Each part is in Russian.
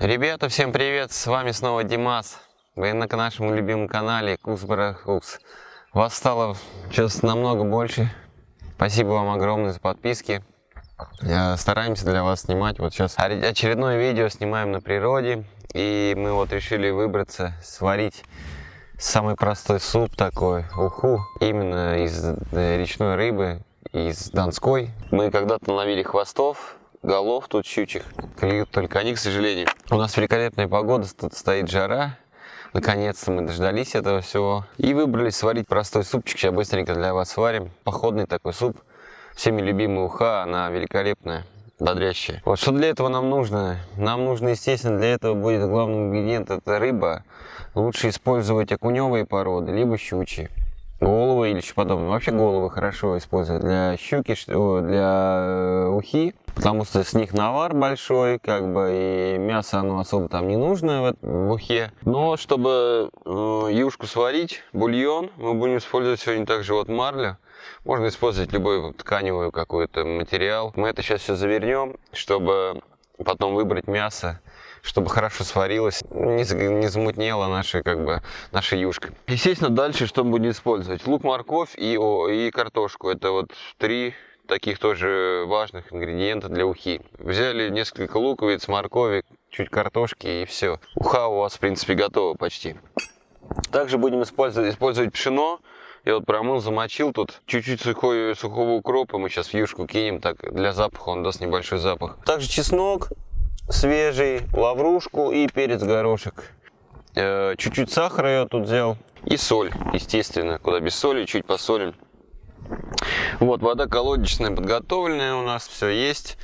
Ребята, всем привет! С вами снова Димас. Вы на нашем любимом канале Кукс Вас стало сейчас намного больше. Спасибо вам огромное за подписки. Стараемся для вас снимать. Вот сейчас очередное видео снимаем на природе. И мы вот решили выбраться, сварить самый простой суп такой, уху. Именно из э, речной рыбы, из Донской. Мы когда-то наловили хвостов, голов тут щучих. Клюют только они, к сожалению. У нас великолепная погода, стоит жара. Наконец-то мы дождались этого всего. И выбрались сварить простой супчик. Сейчас быстренько для вас сварим. Походный такой суп. Всеми любимая уха, она великолепная бодрящая. Вот что для этого нам нужно? Нам нужно, естественно, для этого будет главный ингредиент, это рыба. Лучше использовать окуневые породы, либо щучьи головы или что подобное. Вообще головы хорошо использовать для щуки, для э, ухи, потому что с них навар большой, как бы, и мясо оно особо там не нужно в, ухе. Но чтобы э, юшку сварить, бульон, мы будем использовать сегодня также вот марлю. Можно использовать любой тканевый какой-то материал. Мы это сейчас все завернем, чтобы потом выбрать мясо чтобы хорошо сварилось, не, не замутнела наша, как бы, наша юшка. Естественно, дальше что мы будем использовать? Лук, морковь и, о, и картошку. Это вот три таких тоже важных ингредиента для ухи. Взяли несколько луковиц, моркови, чуть картошки и все. Уха у вас, в принципе, готова почти. Также будем использовать, использовать пшено. Я вот промыл, замочил тут чуть-чуть сухого укропа. Мы сейчас в юшку кинем, так для запаха он даст небольшой запах. Также чеснок, свежий, лаврушку и перец горошек. Э, чуть-чуть сахара я тут взял. И соль, естественно. Куда без соли, чуть посолим. Вот, вода колодечная подготовленная у нас, все есть.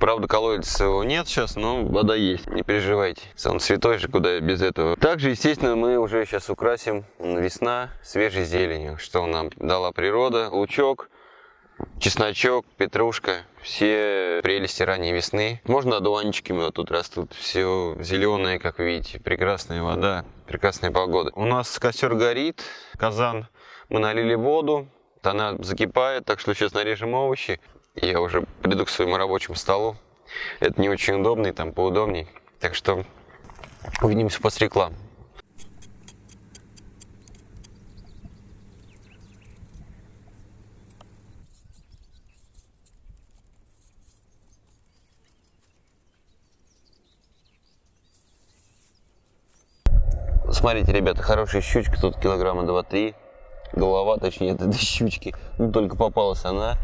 Правда, колодца его нет сейчас, но вода есть, не переживайте. Он святой же, куда без этого. Также, естественно, мы уже сейчас украсим весна свежей зеленью, что нам дала природа. Лучок, чесночок, петрушка, все прелести ранней весны. Можно одуванчиками вот тут растут, все зеленое, как видите, прекрасная вода, прекрасная погода. У нас костер горит, казан, мы налили воду, она закипает, так что сейчас нарежем овощи. Я уже приду к своему рабочему столу. Это не очень удобно и там поудобней. Так что увидимся после рекламы. Смотрите, ребята, хорошая щучка, тут килограмма 2-3. Голова, точнее, этой щучки. Ну, только попалась она,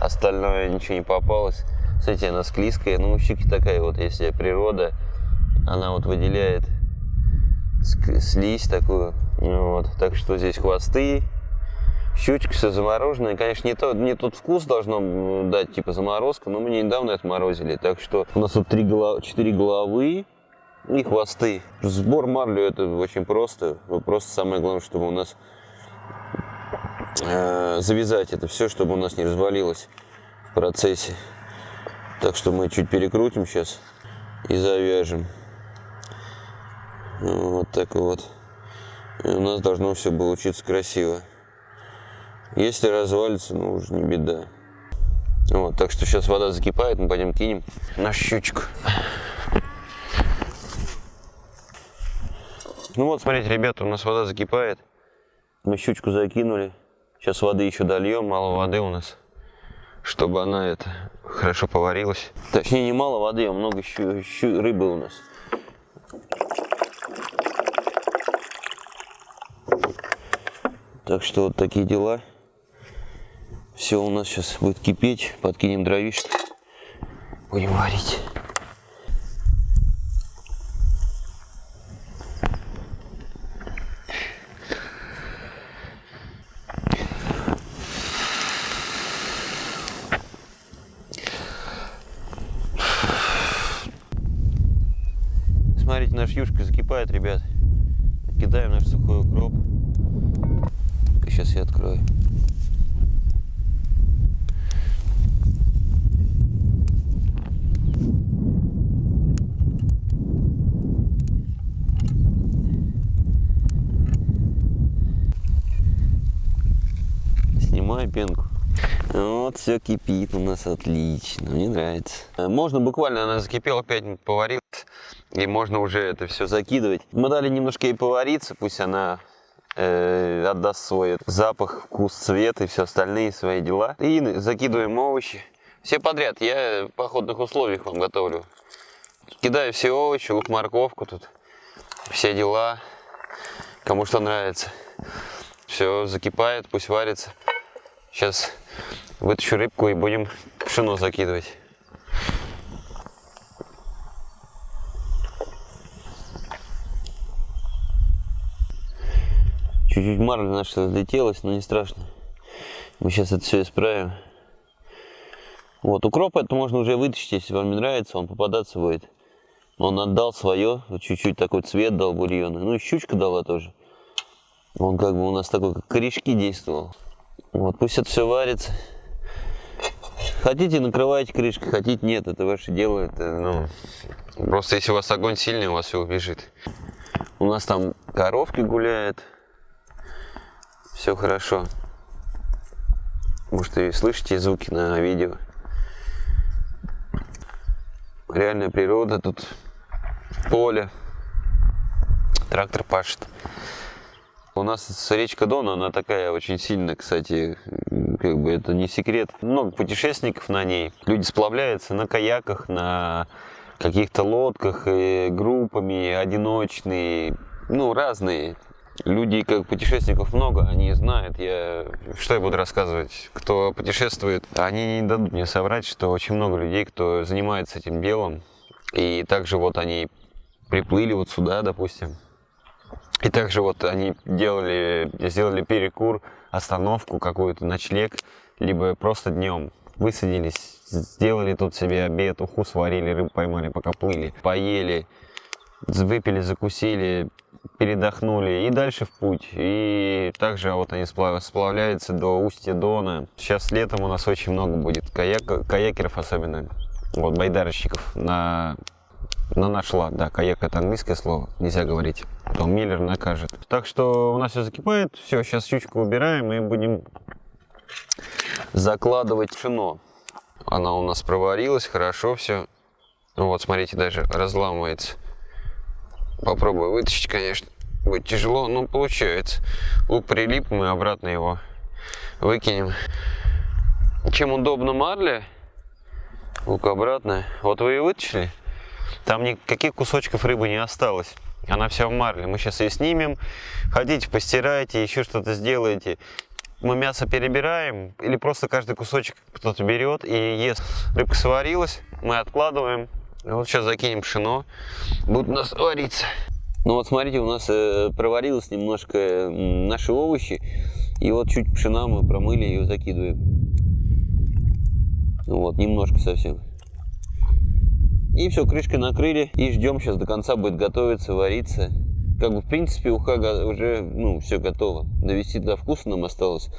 остальное ничего не попалось. Кстати, она склизкая, ну, у щуки такая вот, если природа, она вот выделяет слизь такую. Вот, так что здесь хвосты, щучка все замороженная. Конечно, не, то, не тот вкус должно дать, типа заморозка, но мы недавно это морозили. Так что у нас тут три голов... 4 головы, и хвосты. Сбор марлю это очень просто. Просто самое главное, чтобы у нас э, завязать это все, чтобы у нас не развалилось в процессе. Так что мы чуть перекрутим сейчас и завяжем. Вот так вот. И у нас должно все получиться красиво. Если развалится, ну уже не беда. Вот, так что сейчас вода закипает, мы пойдем кинем на щучку. Ну вот, смотрите, ребята, у нас вода закипает. Мы щучку закинули. Сейчас воды еще дольем, мало воды у нас, чтобы она это хорошо поварилась. Точнее, не мало воды, а много щу, щу, рыбы у нас. Так что вот такие дела. Все у нас сейчас будет кипеть. Подкинем дровишек. Будем варить. Смотрите, наш юшка закипает, ребят. Кидаем наш сухой укроп. Сейчас я открою. Снимаю пенку. Вот все кипит у нас отлично, мне нравится. Э, Можно буквально, она закипела, 5 минут поварилась, и можно уже это все закидывать. Мы дали немножко ей повариться, пусть она э, отдаст свой запах, вкус, цвет и все остальные свои дела. И закидываем овощи. Все подряд, я в походных условиях вам готовлю. Кидаю все овощи, лук, морковку тут, все дела, кому что нравится. Все закипает, пусть варится. Сейчас вытащу рыбку и будем пшено закидывать. Чуть-чуть марля наша разлетелась, но не страшно. Мы сейчас это все исправим. Вот, укроп это можно уже вытащить, если вам не нравится, он попадаться будет. Он отдал свое, чуть-чуть такой цвет дал бульона. Ну и щучка дала тоже. Он как бы у нас такой, как корешки действовал. Вот, пусть это все варится. Хотите, накрывайте крышкой, хотите, нет, это ваше дело. Это, ну, просто если у вас огонь сильный, у вас все убежит. У нас там коровки гуляют. Все хорошо. Может, и слышите звуки на видео. Реальная природа тут. Поле. Трактор пашет. У нас речка Дон, она такая очень сильная, кстати, как бы это не секрет. Много путешественников на ней. Люди сплавляются на каяках, на каких-то лодках, и группами, одиночные, ну, разные. Люди, как путешественников много, они знают, я, что я буду рассказывать, кто путешествует, они не дадут мне соврать, что очень много людей, кто занимается этим делом, и также вот они приплыли вот сюда, допустим, и также вот они делали, сделали перекур, остановку какую-то, ночлег, либо просто днем высадились, сделали тут себе обед, уху сварили, рыбу поймали, пока плыли, поели, выпили, закусили, передохнули и дальше в путь. И также вот они сплавляются до устья Дона. Сейчас летом у нас очень много будет каяк, каякеров особенно, вот байдарочников на, на наш лад. Да, каяк это английское слово, нельзя говорить, то Миллер накажет. Так что у нас все закипает, все, сейчас щучку убираем и будем закладывать пшено. Она у нас проварилась, хорошо все. Вот, смотрите, даже разламывается. Попробую вытащить, конечно. Будет тяжело, но получается. Лук прилип, мы обратно его выкинем. Чем удобно марля, лук обратно. Вот вы и вытащили. Там никаких кусочков рыбы не осталось. Она вся в марле. Мы сейчас ее снимем. Хотите, постирайте, еще что-то сделаете. Мы мясо перебираем или просто каждый кусочек кто-то берет и ест. Рыбка сварилась, мы откладываем. Вот сейчас закинем пшено, будут у нас вариться. Ну вот смотрите, у нас э, проварилось немножко наши овощи. И вот чуть пшена мы промыли, ее закидываем. Вот, немножко совсем. И все, крышкой накрыли и ждем, сейчас до конца будет готовиться, вариться. Как бы, в принципе, уха уже, ну, все готово. Довести до вкуса нам осталось.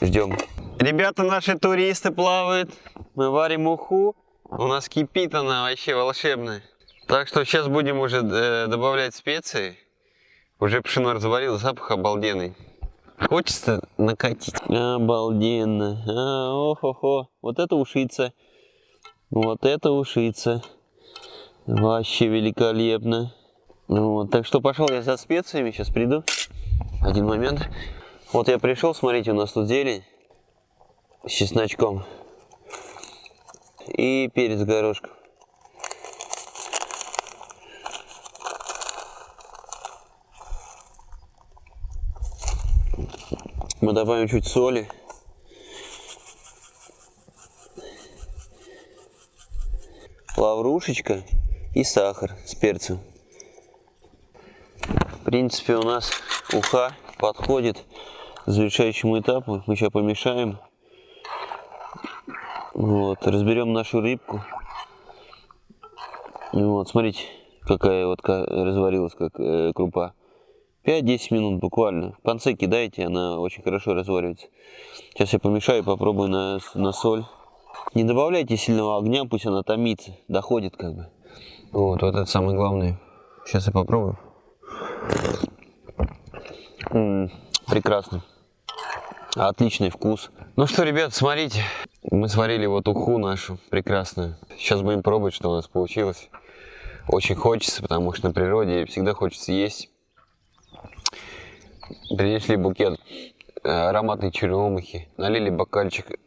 Ждем. Ребята, наши туристы плавают. Мы варим уху. У нас кипит она вообще волшебная. Так что сейчас будем уже э, добавлять специи. Уже пшено разварилось, запах обалденный. Хочется накатить. Обалденно. А, ох-охо. Вот это ушица. Вот это ушица. Вообще великолепно. Вот, так что пошел я за специями, сейчас приду. Один момент. Вот я пришел, смотрите, у нас тут зелень с чесночком и перец горошком. Мы добавим чуть соли. Лаврушечка и сахар с перцем. В принципе, у нас уха подходит к завершающему этапу. Мы сейчас помешаем. Вот, разберем нашу рыбку. Вот, смотрите, какая вот разварилась, как э, крупа. 5-10 минут буквально. В конце кидайте, она очень хорошо разваривается. Сейчас я помешаю, попробую на, на соль. Не добавляйте сильного огня, пусть она томится, доходит как бы. Вот, вот это самое главное. Сейчас я попробую. М -м, прекрасно. Отличный вкус. Ну что, ребят, смотрите. Мы сварили вот уху нашу прекрасную. Сейчас будем пробовать, что у нас получилось. Очень хочется, потому что на природе всегда хочется есть. Принесли букет э, ароматной черемухи, налили бокальчик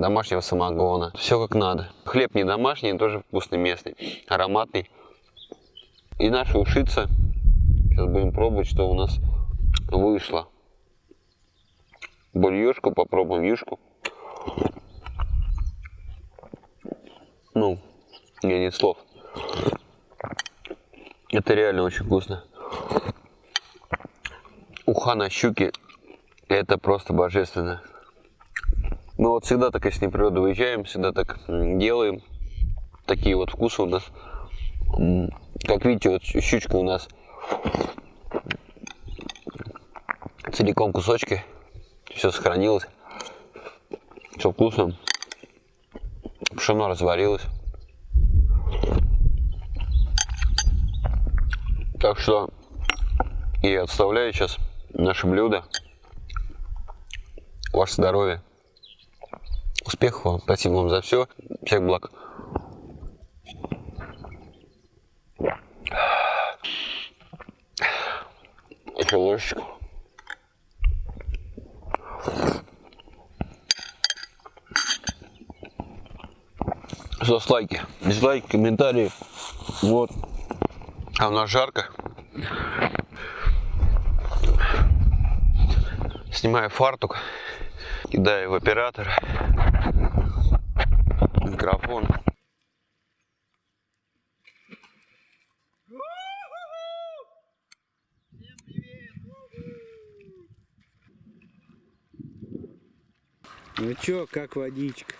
домашнего самогона. Все как надо. Хлеб не домашний, тоже вкусный местный, ароматный. И наша ушица. Сейчас будем пробовать, что у нас вышло. Бульюшку попробуем, юшку. Ну, мне нет слов. Это реально очень вкусно. Уха на щуке, это просто божественно. Мы вот всегда так, если на природу выезжаем, всегда так делаем. Такие вот вкусы у нас. Как видите, вот щучка у нас целиком кусочки. Все сохранилось. Все вкусно. Пшено разварилось. Так что я отставляю сейчас наше блюдо. Ваше здоровье. Успехов вам. Спасибо вам за все. Всех благ. Еще ложечку. Ждос лайки, дизлайки, комментарии. Вот. А у нас жарко. Снимаю фартук, кидаю в оператора. Микрофон. Ну чё, как водичка?